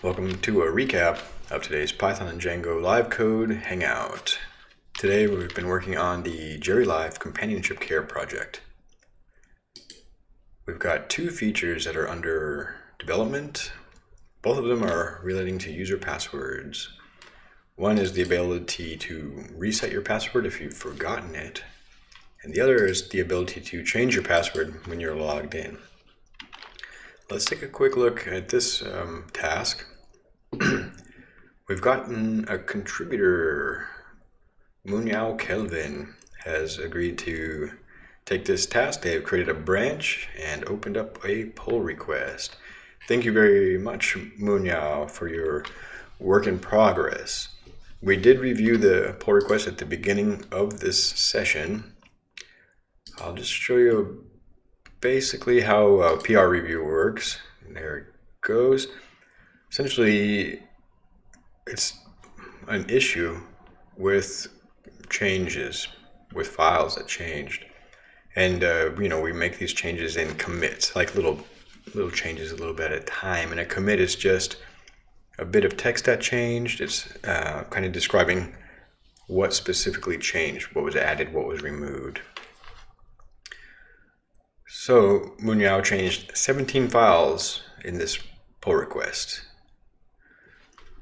Welcome to a recap of today's Python and Django live code hangout. Today we've been working on the Jerry Live Companionship Care project. We've got two features that are under development. Both of them are relating to user passwords. One is the ability to reset your password if you've forgotten it, and the other is the ability to change your password when you're logged in. Let's take a quick look at this um, task. We've gotten a contributor, Munyao Kelvin, has agreed to take this task. They have created a branch and opened up a pull request. Thank you very much, Munyao, for your work in progress. We did review the pull request at the beginning of this session. I'll just show you basically how uh, PR review works. And There it goes. Essentially, it's an issue with changes, with files that changed. And, uh, you know, we make these changes in commits, like little, little changes a little bit at a time. And a commit is just a bit of text that changed. It's uh, kind of describing what specifically changed, what was added, what was removed. So Munyao changed 17 files in this pull request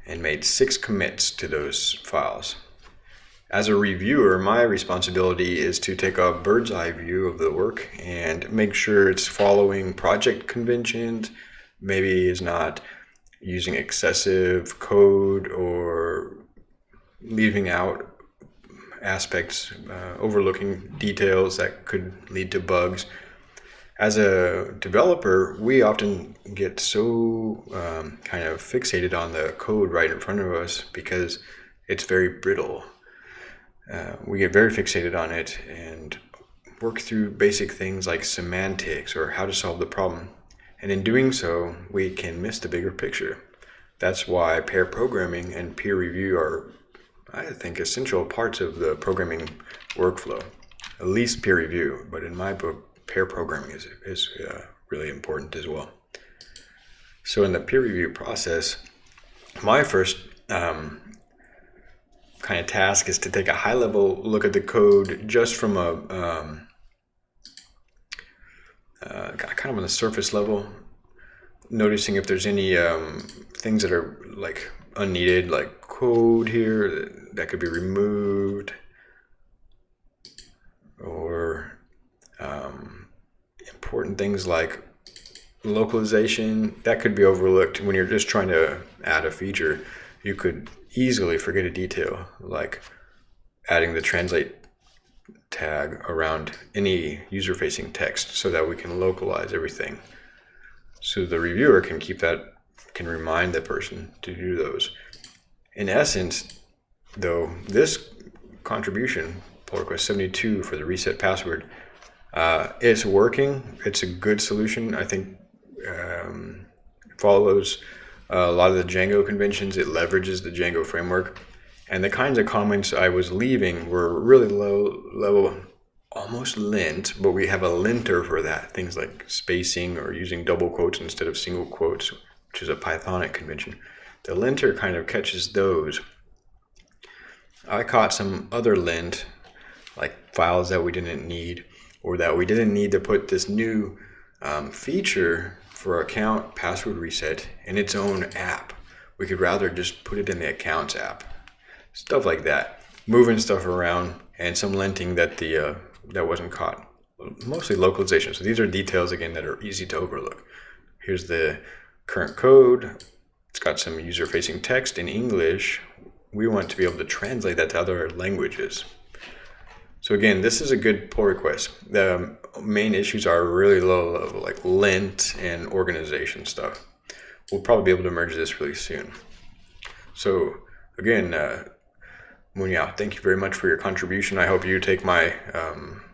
and made six commits to those files. As a reviewer, my responsibility is to take a bird's eye view of the work and make sure it's following project conventions, maybe is not using excessive code or leaving out aspects, uh, overlooking details that could lead to bugs as a developer, we often get so um, kind of fixated on the code right in front of us because it's very brittle. Uh, we get very fixated on it and work through basic things like semantics or how to solve the problem. And in doing so, we can miss the bigger picture. That's why pair programming and peer review are, I think, essential parts of the programming workflow. At least peer review, but in my book, pair programming is, is uh, really important as well. So in the peer review process, my first um, kind of task is to take a high level look at the code just from a um, uh, kind of on the surface level, noticing if there's any um, things that are like unneeded, like code here that could be removed, or um, important things like localization that could be overlooked when you're just trying to add a feature. You could easily forget a detail like adding the translate tag around any user-facing text so that we can localize everything. So the reviewer can keep that can remind the person to do those. In essence though this contribution pull request 72 for the reset password uh, it's working. It's a good solution. I think um, follows a lot of the Django conventions. It leverages the Django framework. And the kinds of comments I was leaving were really low level, almost lint, but we have a linter for that. Things like spacing or using double quotes instead of single quotes, which is a Pythonic convention. The linter kind of catches those. I caught some other lint, like files that we didn't need or that we didn't need to put this new um, feature for account password reset in its own app. We could rather just put it in the accounts app. Stuff like that. Moving stuff around and some linting that the uh, that wasn't caught. Mostly localization. So these are details again that are easy to overlook. Here's the current code. It's got some user-facing text in English. We want to be able to translate that to other languages. So again, this is a good pull request. The main issues are really low level, like lint and organization stuff. We'll probably be able to merge this really soon. So again, uh, Munyao, thank you very much for your contribution. I hope you take my um,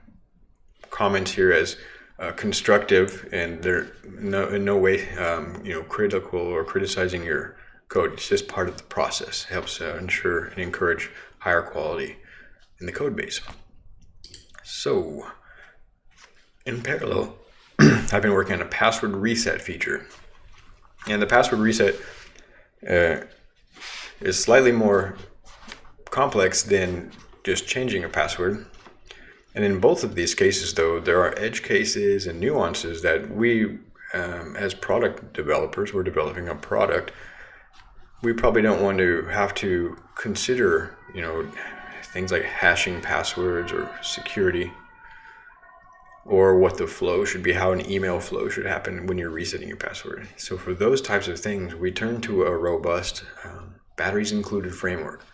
comments here as uh, constructive and they're no, in no way um, you know critical or criticizing your code. It's just part of the process. It helps uh, ensure and encourage higher quality in the code base. So, in parallel, I've been working on a password reset feature. And the password reset uh, is slightly more complex than just changing a password. And in both of these cases, though, there are edge cases and nuances that we, um, as product developers, we're developing a product, we probably don't want to have to consider, you know, things like hashing passwords or security or what the flow should be, how an email flow should happen when you're resetting your password. So for those types of things, we turn to a robust um, batteries included framework.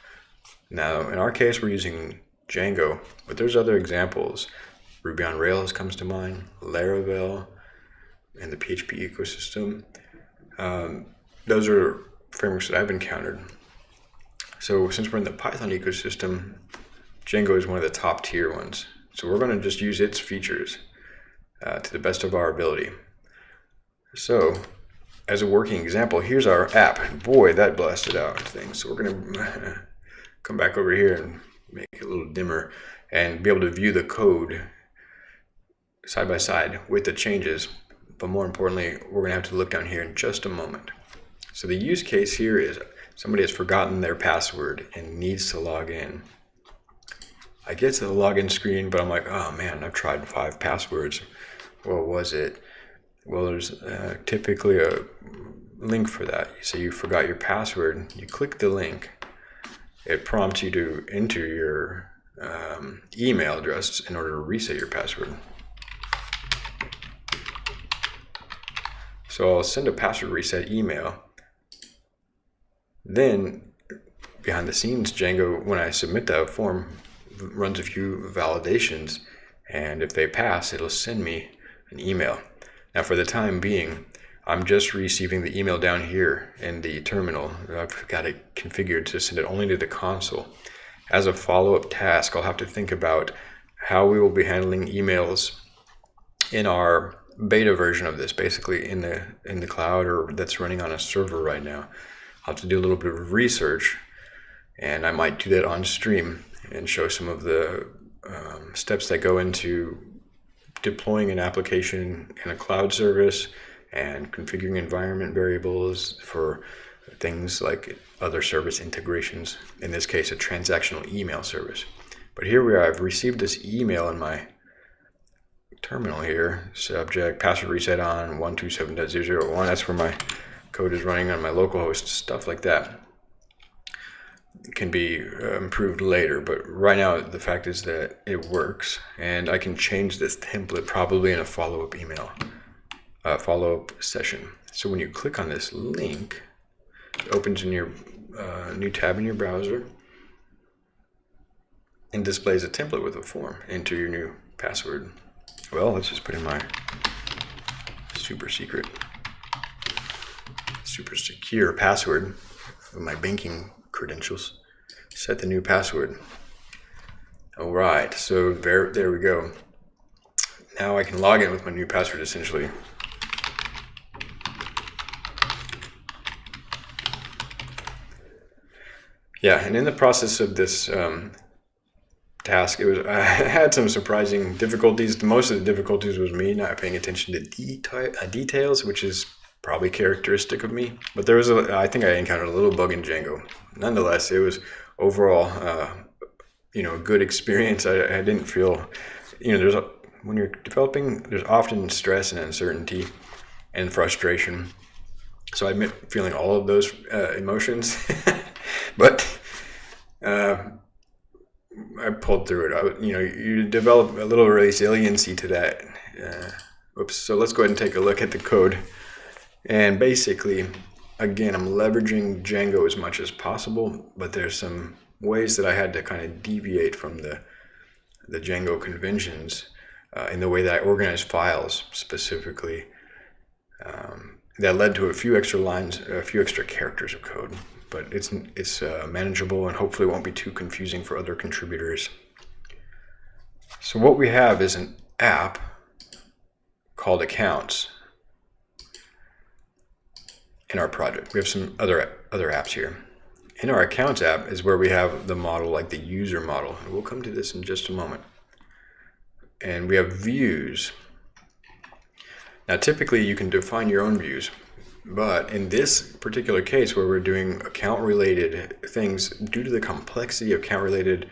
Now, in our case, we're using Django, but there's other examples. Ruby on Rails comes to mind, Laravel, and the PHP ecosystem. Um, those are frameworks that I've encountered. So since we're in the Python ecosystem, Django is one of the top tier ones. So we're going to just use its features uh, to the best of our ability. So as a working example, here's our app. Boy, that blasted out things. So we're going to come back over here and make it a little dimmer and be able to view the code side by side with the changes. But more importantly, we're going to have to look down here in just a moment. So the use case here is somebody has forgotten their password and needs to log in. I get to the login screen, but I'm like, oh man, I've tried five passwords. What was it? Well, there's uh, typically a link for that. So you forgot your password. You click the link. It prompts you to enter your um, email address in order to reset your password. So I'll send a password reset email. Then behind the scenes, Django, when I submit that form, runs a few validations. And if they pass, it'll send me an email. Now for the time being, I'm just receiving the email down here in the terminal. I've got it configured to send it only to the console. As a follow-up task, I'll have to think about how we will be handling emails in our beta version of this, basically in the in the cloud or that's running on a server right now. I'll have to do a little bit of research, and I might do that on stream and show some of the um, steps that go into deploying an application in a cloud service and configuring environment variables for things like other service integrations, in this case, a transactional email service. But here we are, I've received this email in my terminal here, subject password reset on 127.001. That's where my code is running on my localhost, stuff like that can be uh, improved later, but right now the fact is that it works, and I can change this template probably in a follow-up email, uh, follow-up session. So when you click on this link, it opens in your uh, new tab in your browser and displays a template with a form. Enter your new password. Well, let's just put in my super secret, super secure password of my banking credentials. Set the new password. All right, so there, there we go. Now I can log in with my new password essentially. Yeah, and in the process of this um, task, it was I had some surprising difficulties. Most of the difficulties was me not paying attention to deta uh, details, which is probably characteristic of me. But there was a, I think I encountered a little bug in Django. Nonetheless, it was overall, uh, you know, a good experience. I, I didn't feel, you know, there's a, when you're developing, there's often stress and uncertainty and frustration. So I admit feeling all of those uh, emotions, but uh, I pulled through it. I, you know, you develop a little resiliency to that. Uh, oops. So let's go ahead and take a look at the code. And basically, again, I'm leveraging Django as much as possible, but there's some ways that I had to kind of deviate from the, the Django conventions uh, in the way that I organize files specifically. Um, that led to a few extra lines, a few extra characters of code, but it's, it's uh, manageable and hopefully won't be too confusing for other contributors. So what we have is an app called accounts in our project. We have some other other apps here. In our accounts app is where we have the model like the user model. And we'll come to this in just a moment. And we have views. Now typically you can define your own views. But in this particular case where we're doing account related things, due to the complexity of account related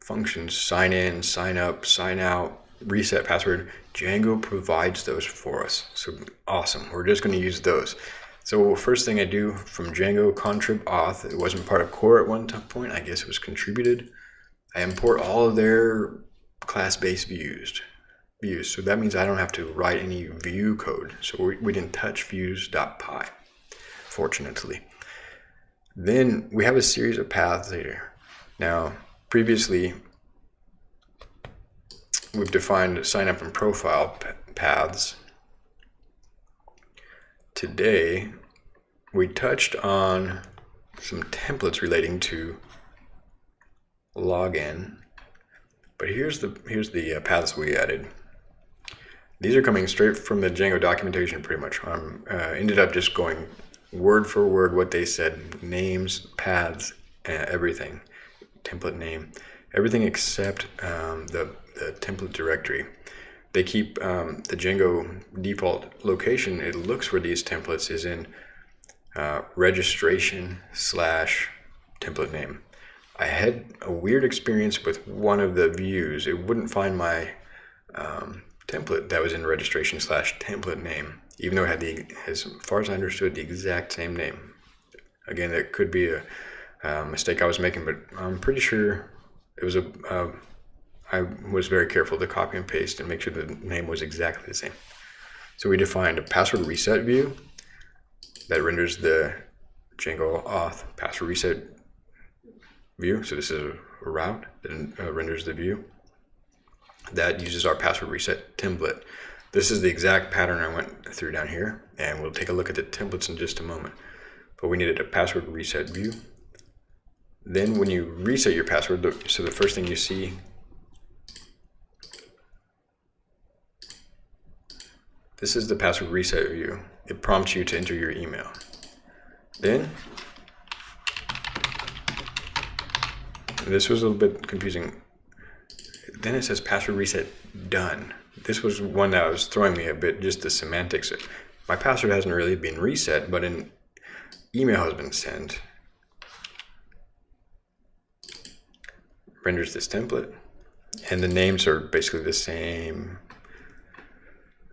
functions, sign in, sign up, sign out, reset password, Django provides those for us. So awesome. We're just going to use those. So first thing I do from Django contrib auth, it wasn't part of core at one point. I guess it was contributed. I import all of their class-based views. Views. So that means I don't have to write any view code. So we, we didn't touch views.py, fortunately. Then we have a series of paths here. Now, previously, we've defined sign up and profile paths today we touched on some templates relating to login but here's the here's the uh, paths we added. These are coming straight from the Django documentation pretty much. I um, uh, ended up just going word for word what they said names paths uh, everything template name everything except um, the, the template directory they keep um, the Django default location. It looks for these templates is in uh, registration slash template name. I had a weird experience with one of the views. It wouldn't find my um, template that was in registration slash template name, even though it had the, as far as I understood, the exact same name. Again, that could be a, a mistake I was making, but I'm pretty sure it was a, a I was very careful to copy and paste and make sure the name was exactly the same. So we defined a password reset view that renders the Django auth password reset view. So this is a route that uh, renders the view that uses our password reset template. This is the exact pattern I went through down here, and we'll take a look at the templates in just a moment. But we needed a password reset view. Then when you reset your password, so the first thing you see This is the password reset view. It prompts you to enter your email. Then, this was a little bit confusing. Then it says password reset done. This was one that was throwing me a bit, just the semantics. My password hasn't really been reset, but an email has been sent. Renders this template. And the names are basically the same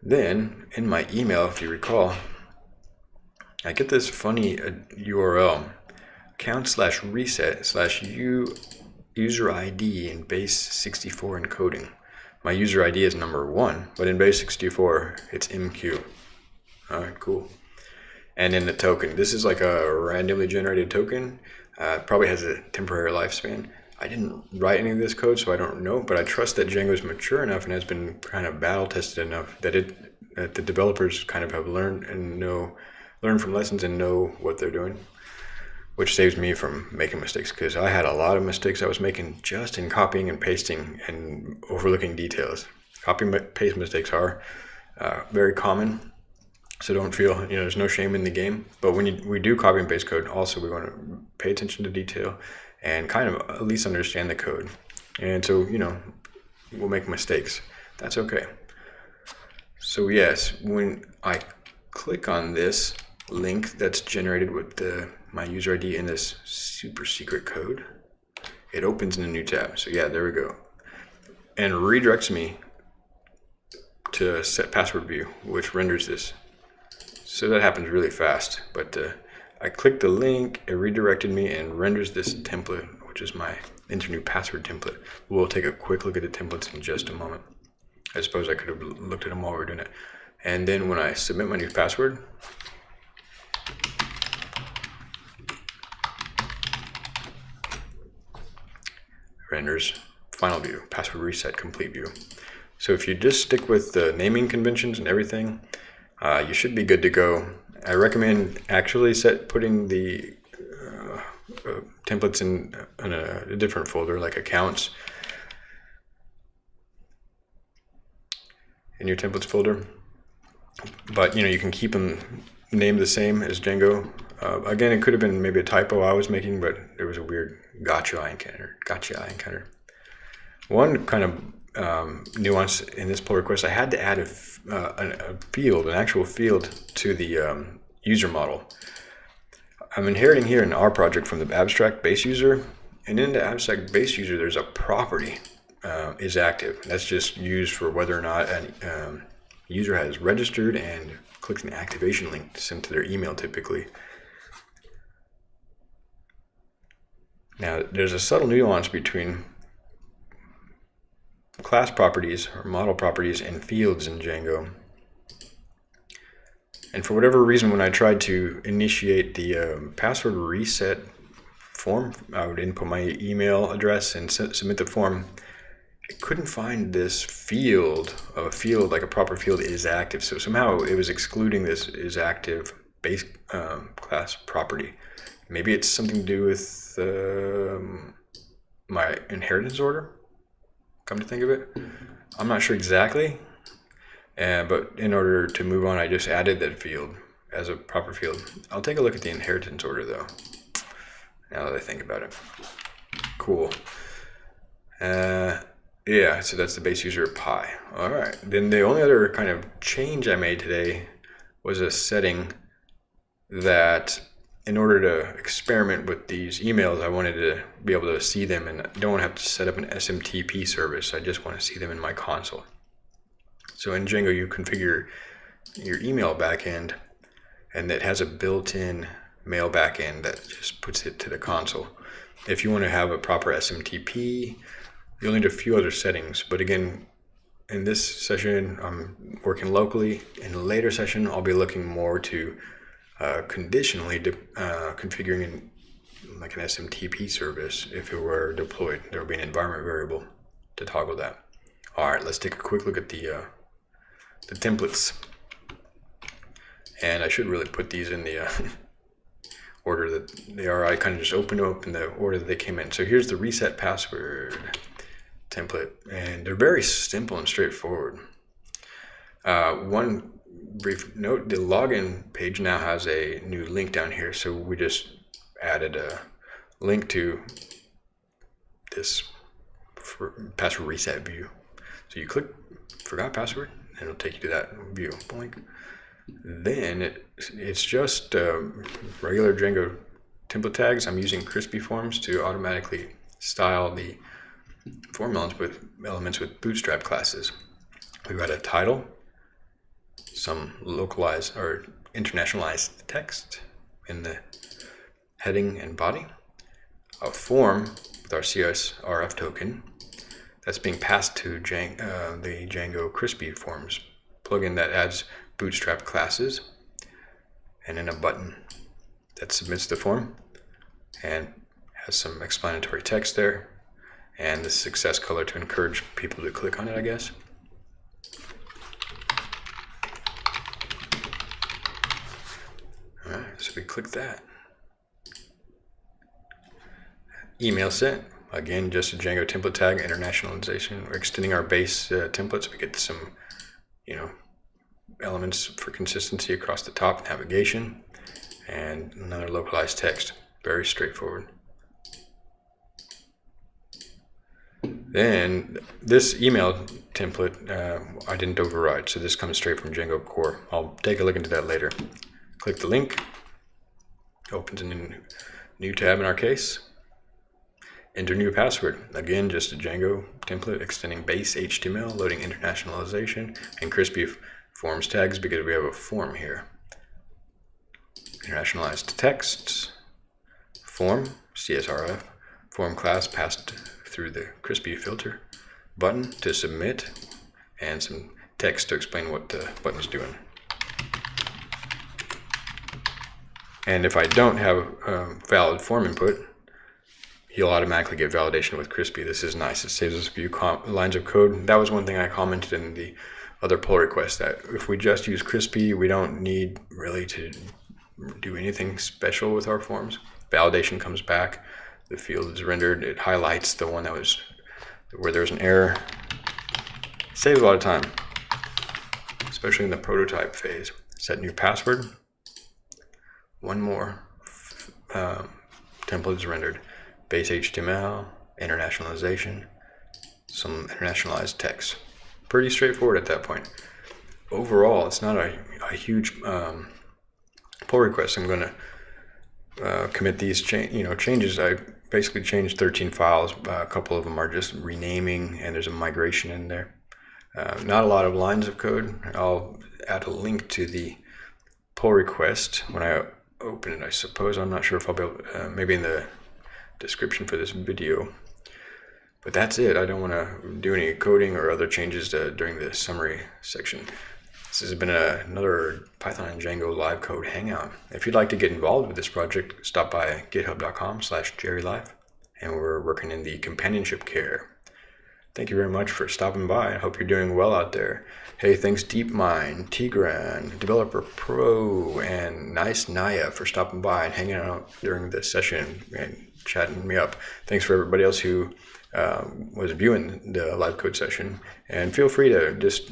then in my email, if you recall, I get this funny uh, URL, account slash reset slash u user ID in base 64 encoding. My user ID is number one, but in base 64, it's MQ. All right, cool. And then the token. This is like a randomly generated token. Uh, probably has a temporary lifespan. I didn't write any of this code, so I don't know, but I trust that Django is mature enough and has been kind of battle tested enough that it that the developers kind of have learned and know learn from lessons and know what they're doing, which saves me from making mistakes because I had a lot of mistakes I was making just in copying and pasting and overlooking details. Copy paste mistakes are uh, very common, so don't feel you know there's no shame in the game. But when you, we do copy and paste code, also we want to pay attention to detail and kind of at least understand the code. And so, you know, we'll make mistakes. That's okay. So yes, when I click on this link that's generated with the, my user ID in this super secret code, it opens in a new tab. So yeah, there we go. And redirects me to set password view, which renders this. So that happens really fast, but uh, I clicked the link, it redirected me and renders this template, which is my enter new password template. We'll take a quick look at the templates in just a moment. I suppose I could have looked at them while we are doing it. And then when I submit my new password, renders final view, password reset complete view. So if you just stick with the naming conventions and everything, uh, you should be good to go. I recommend actually set putting the uh, uh, templates in, in a, a, different folder like accounts in your templates folder. But you know you can keep them named the same as Django. Uh, again, it could have been maybe a typo I was making, but there was a weird gotcha I encountered. Gotcha I encountered. One kind of um, nuance in this pull request, I had to add a, uh, a, field, an actual field to the um, user model. I'm inheriting here in our project from the abstract base user, and in the abstract base user, there's a property uh, is active. That's just used for whether or not a um, user has registered and clicked an activation link sent to their email typically. Now, there's a subtle nuance between class properties or model properties and fields in Django. And for whatever reason, when I tried to initiate the um, password reset form, I would input my email address and submit the form. I couldn't find this field of a field like a proper field is active. So somehow it was excluding this is active base um, class property. Maybe it's something to do with um, my inheritance order come to think of it. I'm not sure exactly, uh, but in order to move on, I just added that field as a proper field. I'll take a look at the inheritance order though, now that I think about it. Cool. Uh, yeah, so that's the base user pi. All right, then the only other kind of change I made today was a setting that in order to experiment with these emails, I wanted to be able to see them and don't have to set up an SMTP service. I just want to see them in my console. So in Django, you configure your email backend and it has a built-in mail backend that just puts it to the console. If you want to have a proper SMTP, you'll need a few other settings. But again, in this session, I'm working locally. In a later session, I'll be looking more to uh, conditionally uh, configuring in, like an SMTP service if it were deployed. There would be an environment variable to toggle that. All right, let's take a quick look at the uh, the templates. And I should really put these in the uh, order that they are. I kind of just opened up in the order that they came in. So here's the reset password template, and they're very simple and straightforward. Uh, one brief note, the login page now has a new link down here. So we just added a link to this password reset view. So you click forgot password and it'll take you to that view. Blink. Then it, it's just uh, regular Django template tags. I'm using Crispy forms to automatically style the form elements with elements with bootstrap classes. We've got a title, some localized or internationalized text in the heading and body, a form with our CSRF token that's being passed to uh, the Django Crispy Forms plugin that adds bootstrap classes, and then a button that submits the form and has some explanatory text there and the success color to encourage people to click on it, I guess. We click that. Email sent. Again, just a Django template tag, internationalization. We're extending our base uh, template so we get some, you know, elements for consistency across the top, navigation, and another localized text. Very straightforward. Then this email template, uh, I didn't override, so this comes straight from Django Core. I'll take a look into that later. Click the link, opens a new, new tab in our case. Enter new password. Again, just a Django template extending base HTML, loading internationalization, and crispy forms tags because we have a form here. Internationalized texts, form, CSRF, form class passed through the crispy filter, button to submit, and some text to explain what the button is doing. And if I don't have um, valid form input, he'll automatically get validation with Crispy. This is nice. It saves us a few lines of code. That was one thing I commented in the other pull request that if we just use Crispy, we don't need really to do anything special with our forms. Validation comes back, the field is rendered, it highlights the one that was where there's an error. Saves a lot of time, especially in the prototype phase. Set new password one more uh, template is rendered. Base HTML, internationalization, some internationalized text. Pretty straightforward at that point. Overall, it's not a, a huge um, pull request. I'm going to uh, commit these you know changes. I basically changed 13 files. Uh, a couple of them are just renaming, and there's a migration in there. Uh, not a lot of lines of code. I'll add a link to the pull request when I open it. I suppose I'm not sure if I'll be able, uh, maybe in the description for this video. But that's it. I don't want to do any coding or other changes to, during the summary section. This has been a, another Python and Django live code hangout. If you'd like to get involved with this project, stop by github.com slash jerrylive and we're working in the companionship care. Thank you very much for stopping by. I hope you're doing well out there. Hey, thanks DeepMind, Tigran, Developer Pro, and Nice Naya for stopping by and hanging out during this session and chatting me up. Thanks for everybody else who uh, was viewing the live code session. And feel free to just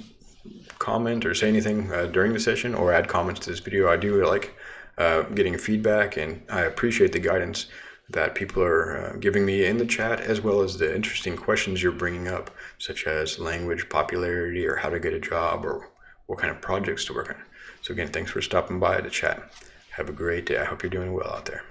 comment or say anything uh, during the session or add comments to this video. I do like uh, getting feedback and I appreciate the guidance that people are uh, giving me in the chat as well as the interesting questions you're bringing up such as language popularity or how to get a job or what kind of projects to work on. So again, thanks for stopping by to chat. Have a great day. I hope you're doing well out there.